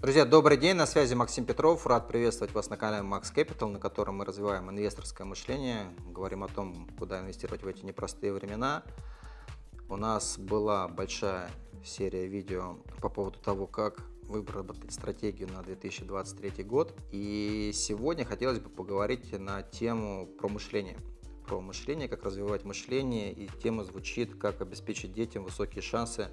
Друзья, добрый день, на связи Максим Петров. Рад приветствовать вас на канале Max Capital, на котором мы развиваем инвесторское мышление, говорим о том, куда инвестировать в эти непростые времена. У нас была большая серия видео по поводу того, как выработать стратегию на 2023 год. И сегодня хотелось бы поговорить на тему про мышление. Про мышление, как развивать мышление, и тема звучит, как обеспечить детям высокие шансы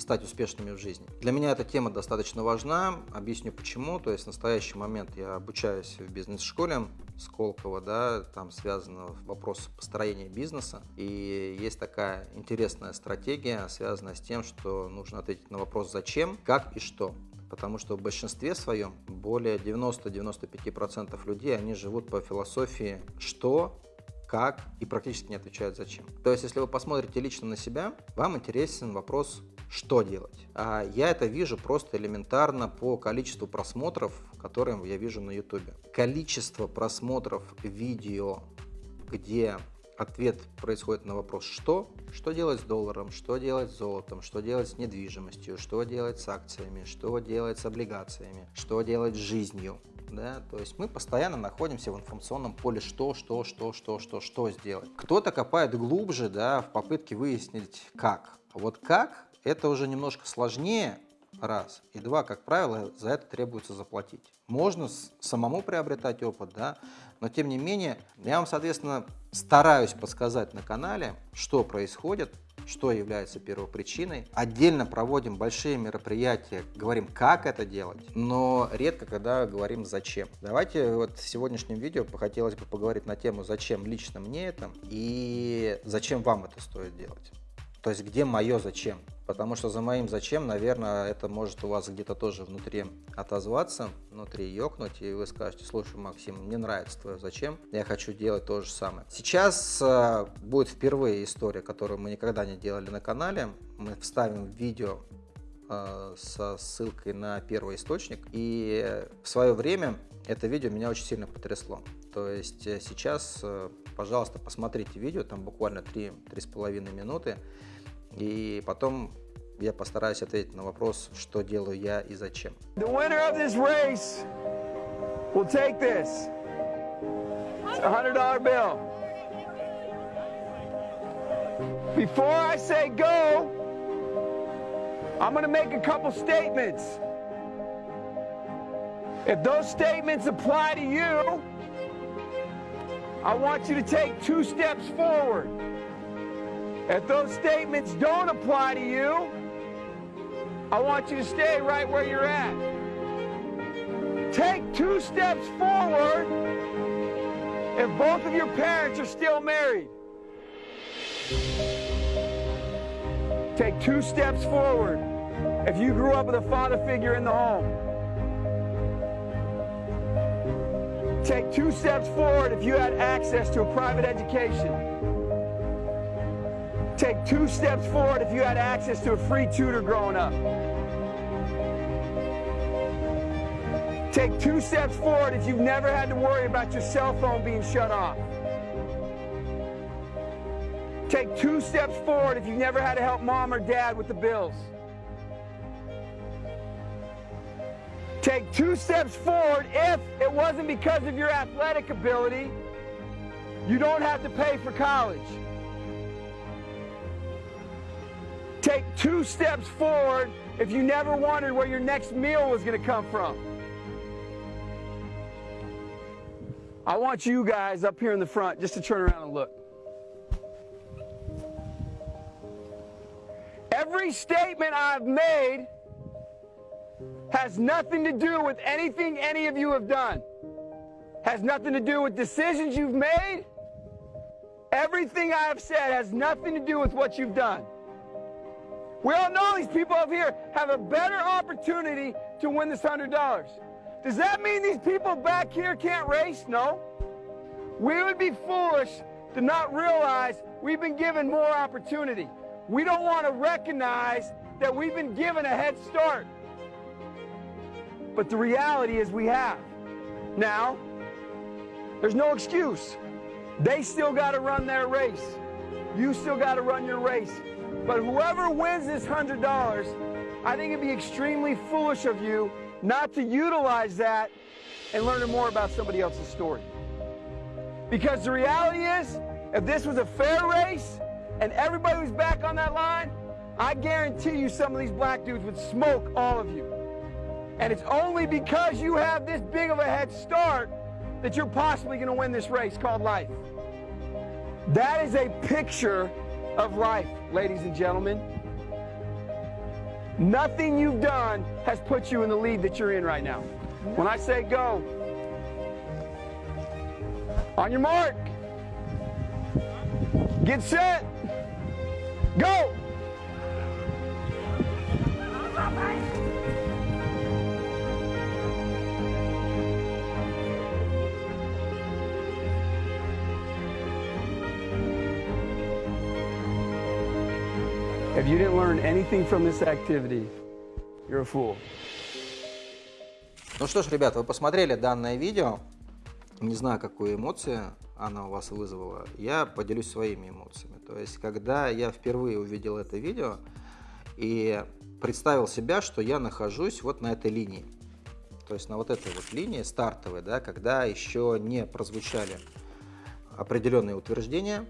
стать успешными в жизни. Для меня эта тема достаточно важна, объясню почему. То есть в настоящий момент я обучаюсь в бизнес-школе Сколково, да, там связано вопрос построения бизнеса. И есть такая интересная стратегия, связанная с тем, что нужно ответить на вопрос «зачем?», «как» и «что?». Потому что в большинстве своем более 90-95% людей, они живут по философии «что?», как и практически не отвечают зачем. То есть, если вы посмотрите лично на себя, вам интересен вопрос что делать. А я это вижу просто элементарно по количеству просмотров, которые я вижу на YouTube. Количество просмотров видео, где ответ происходит на вопрос «что?», что делать с долларом, что делать с золотом, что делать с недвижимостью, что делать с акциями, что делать с облигациями, что делать с жизнью. Да? То есть мы постоянно находимся в информационном поле что, что, что, что, что, что сделать. Кто-то копает глубже да, в попытке выяснить как. Вот как это уже немножко сложнее, раз. И два, как правило, за это требуется заплатить. Можно самому приобретать опыт, да, но тем не менее, я вам, соответственно, стараюсь подсказать на канале, что происходит, что является первопричиной. Отдельно проводим большие мероприятия, говорим, как это делать, но редко когда говорим, зачем. Давайте вот в сегодняшнем видео хотелось бы поговорить на тему, зачем лично мне это и зачем вам это стоит делать. То есть где мое зачем? Потому что за моим зачем, наверное, это может у вас где-то тоже внутри отозваться, внутри ёкнуть, и вы скажете, слушай, Максим, мне нравится твое зачем, я хочу делать то же самое. Сейчас э, будет впервые история, которую мы никогда не делали на канале. Мы вставим видео э, со ссылкой на первый источник, и в свое время это видео меня очень сильно потрясло. То есть э, сейчас, э, пожалуйста, посмотрите видео, там буквально 3-3,5 минуты, и потом я постараюсь ответить на вопрос, что делаю я и зачем. The winner of this race will take this. It's a $100 bill. Before I say go, I'm going to make a couple statements. If those statements apply to you, I want you to take two steps forward. If those statements don't apply to you, I want you to stay right where you're at. Take two steps forward if both of your parents are still married. Take two steps forward if you grew up with a father figure in the home. Take two steps forward if you had access to a private education. Take two steps forward if you had access to a free tutor growing up. Take two steps forward if you've never had to worry about your cell phone being shut off. Take two steps forward if you've never had to help mom or dad with the bills. Take two steps forward if it wasn't because of your athletic ability, you don't have to pay for college. Take two steps forward if you never wondered where your next meal was going to come from. I want you guys up here in the front just to turn around and look. Every statement I've made has nothing to do with anything any of you have done. Has nothing to do with decisions you've made. Everything I have said has nothing to do with what you've done. We all know these people up here have a better opportunity to win this $100. Does that mean these people back here can't race? No. We would be foolish to not realize we've been given more opportunity. We don't want to recognize that we've been given a head start. But the reality is we have. Now, there's no excuse. They still got to run their race. You still got to run your race. But whoever wins this $100, I think it'd be extremely foolish of you not to utilize that and learn more about somebody else's story. Because the reality is, if this was a fair race and everybody was back on that line, I guarantee you some of these black dudes would smoke all of you. And it's only because you have this big of a head start that you're possibly going to win this race called life. That is a picture of life, ladies and gentlemen. Nothing you've done has put you in the lead that you're in right now. When I say go, on your mark, get set, go! If you didn't learn anything from this activity, you're a fool. Ну что ж, ребят, вы посмотрели данное видео. Не знаю, какую эмоцию она у вас вызвала. Я поделюсь своими эмоциями. То есть, когда я впервые увидел это видео и представил себя, что я нахожусь вот на этой линии. То есть на вот этой вот линии стартовой, да, когда еще не прозвучали определенные утверждения,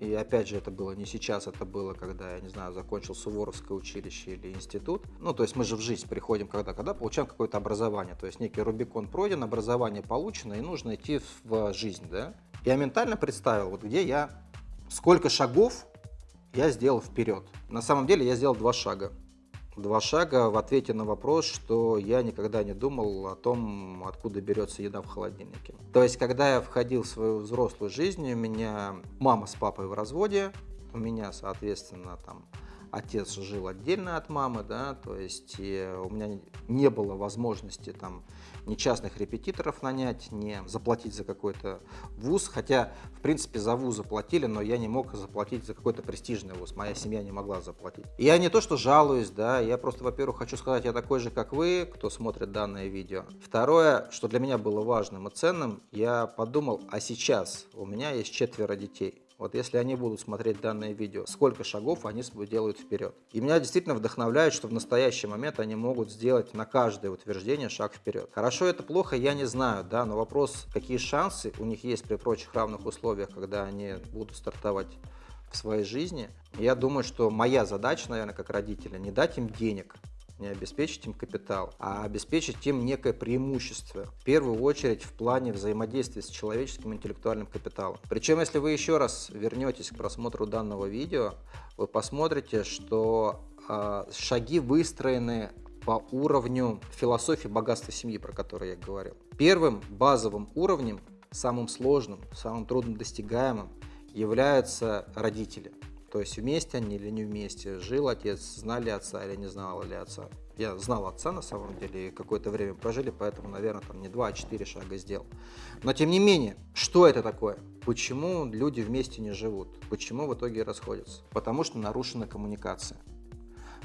и опять же, это было не сейчас, это было, когда, я не знаю, закончил Суворовское училище или институт. Ну, то есть мы же в жизнь приходим когда? Когда получаем какое-то образование. То есть некий Рубикон пройден, образование получено, и нужно идти в жизнь, да. Я ментально представил, вот где я, сколько шагов я сделал вперед. На самом деле я сделал два шага два шага в ответе на вопрос, что я никогда не думал о том, откуда берется еда в холодильнике. То есть, когда я входил в свою взрослую жизнь, у меня мама с папой в разводе, у меня, соответственно, там отец жил отдельно от мамы, да, то есть у меня не было возможности там ни частных репетиторов нанять, ни заплатить за какой-то вуз, хотя, в принципе, за вуз заплатили, но я не мог заплатить за какой-то престижный вуз, моя семья не могла заплатить. Я не то, что жалуюсь, да, я просто, во-первых, хочу сказать, я такой же, как вы, кто смотрит данное видео. Второе, что для меня было важным и ценным, я подумал, а сейчас у меня есть четверо детей. Вот если они будут смотреть данное видео, сколько шагов они делают вперед. И меня действительно вдохновляет, что в настоящий момент они могут сделать на каждое утверждение шаг вперед. Хорошо это плохо, я не знаю, да, но вопрос, какие шансы у них есть при прочих равных условиях, когда они будут стартовать в своей жизни. Я думаю, что моя задача, наверное, как родителя, не дать им денег, не обеспечить им капитал, а обеспечить им некое преимущество. В первую очередь в плане взаимодействия с человеческим интеллектуальным капиталом. Причем, если вы еще раз вернетесь к просмотру данного видео, вы посмотрите, что э, шаги выстроены по уровню философии богатства семьи, про которую я говорил. Первым базовым уровнем, самым сложным, самым труднодостигаемым являются родители. То есть вместе они или не вместе, жил отец, знали отца или не знал ли отца. Я знал отца на самом деле, какое-то время прожили, поэтому, наверное, там не два, а четыре шага сделал. Но тем не менее, что это такое? Почему люди вместе не живут? Почему в итоге расходятся? Потому что нарушена коммуникация.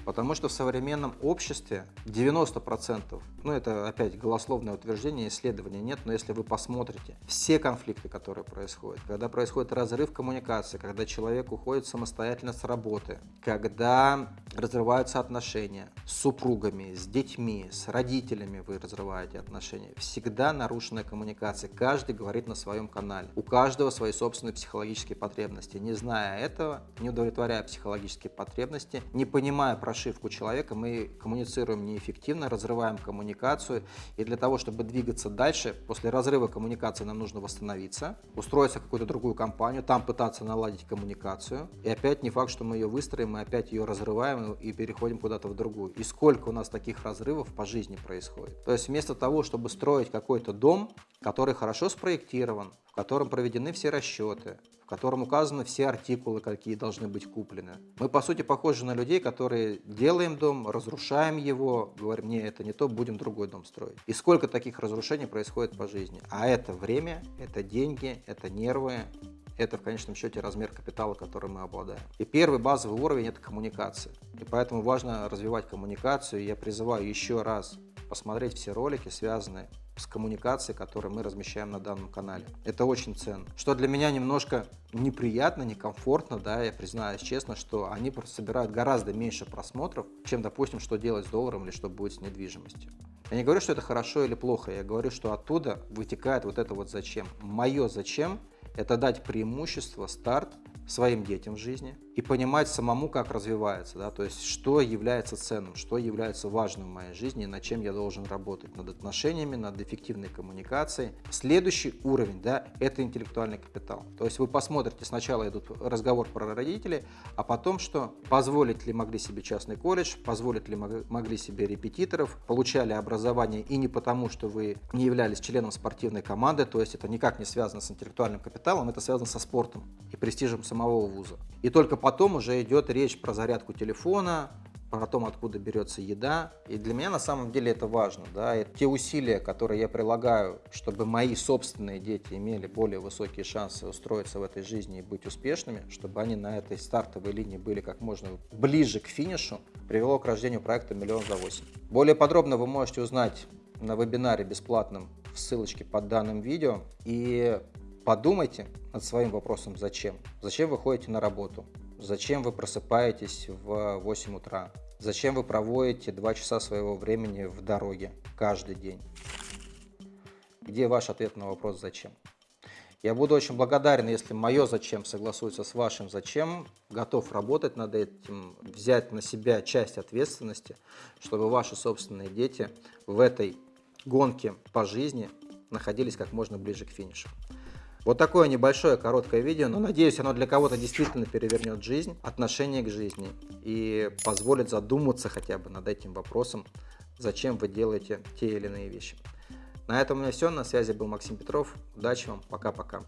Потому что в современном обществе 90%, ну это опять голословное утверждение, исследования нет, но если вы посмотрите все конфликты, которые происходят, когда происходит разрыв коммуникации, когда человек уходит самостоятельно с работы, когда разрываются отношения с супругами, с детьми, с родителями вы разрываете отношения, всегда нарушенная коммуникация, каждый говорит на своем канале, у каждого свои собственные психологические потребности, не зная этого, не удовлетворяя психологические потребности, не понимая про прошивку человека, мы коммуницируем неэффективно, разрываем коммуникацию. И для того, чтобы двигаться дальше, после разрыва коммуникации нам нужно восстановиться, устроиться в какую-то другую компанию, там пытаться наладить коммуникацию. И опять не факт, что мы ее выстроим, мы опять ее разрываем и переходим куда-то в другую. И сколько у нас таких разрывов по жизни происходит. То есть вместо того, чтобы строить какой-то дом, который хорошо спроектирован, в котором проведены все расчеты, в котором указаны все артикулы, какие должны быть куплены. Мы, по сути, похожи на людей, которые делаем дом, разрушаем его, говорим, не, это не то, будем другой дом строить. И сколько таких разрушений происходит по жизни. А это время, это деньги, это нервы, это в конечном счете размер капитала, которым мы обладаем. И первый базовый уровень – это коммуникация. И поэтому важно развивать коммуникацию. И я призываю еще раз посмотреть все ролики, связанные с коммуникацией, которую мы размещаем на данном канале. Это очень ценно. Что для меня немножко неприятно, некомфортно, да, я признаюсь честно, что они собирают гораздо меньше просмотров, чем, допустим, что делать с долларом или что будет с недвижимостью. Я не говорю, что это хорошо или плохо, я говорю, что оттуда вытекает вот это вот зачем. Мое зачем – это дать преимущество, старт своим детям в жизни и понимать самому, как развивается, да, то есть что является ценным, что является важным в моей жизни над чем я должен работать, над отношениями, над эффективной коммуникацией. Следующий уровень, да, это интеллектуальный капитал. То есть вы посмотрите, сначала идут разговор про родителей, а потом что, позволить ли могли себе частный колледж, позволить ли могли себе репетиторов, получали образование и не потому, что вы не являлись членом спортивной команды, то есть это никак не связано с интеллектуальным капиталом, это связано со спортом и престижем самого вуза. И только потом уже идет речь про зарядку телефона, про то, откуда берется еда. И для меня на самом деле это важно. Да? И те усилия, которые я прилагаю, чтобы мои собственные дети имели более высокие шансы устроиться в этой жизни и быть успешными, чтобы они на этой стартовой линии были как можно ближе к финишу, привело к рождению проекта «Миллион за 8». Более подробно вы можете узнать на вебинаре бесплатном в ссылочке под данным видео. И Подумайте над своим вопросом «Зачем?». Зачем вы ходите на работу? Зачем вы просыпаетесь в 8 утра? Зачем вы проводите 2 часа своего времени в дороге каждый день? Где ваш ответ на вопрос «Зачем?». Я буду очень благодарен, если мое «Зачем» согласуется с вашим «Зачем». Готов работать над этим, взять на себя часть ответственности, чтобы ваши собственные дети в этой гонке по жизни находились как можно ближе к финишу. Вот такое небольшое короткое видео, но надеюсь, оно для кого-то действительно перевернет жизнь, отношение к жизни и позволит задуматься хотя бы над этим вопросом, зачем вы делаете те или иные вещи. На этом у меня все. На связи был Максим Петров. Удачи вам. Пока-пока.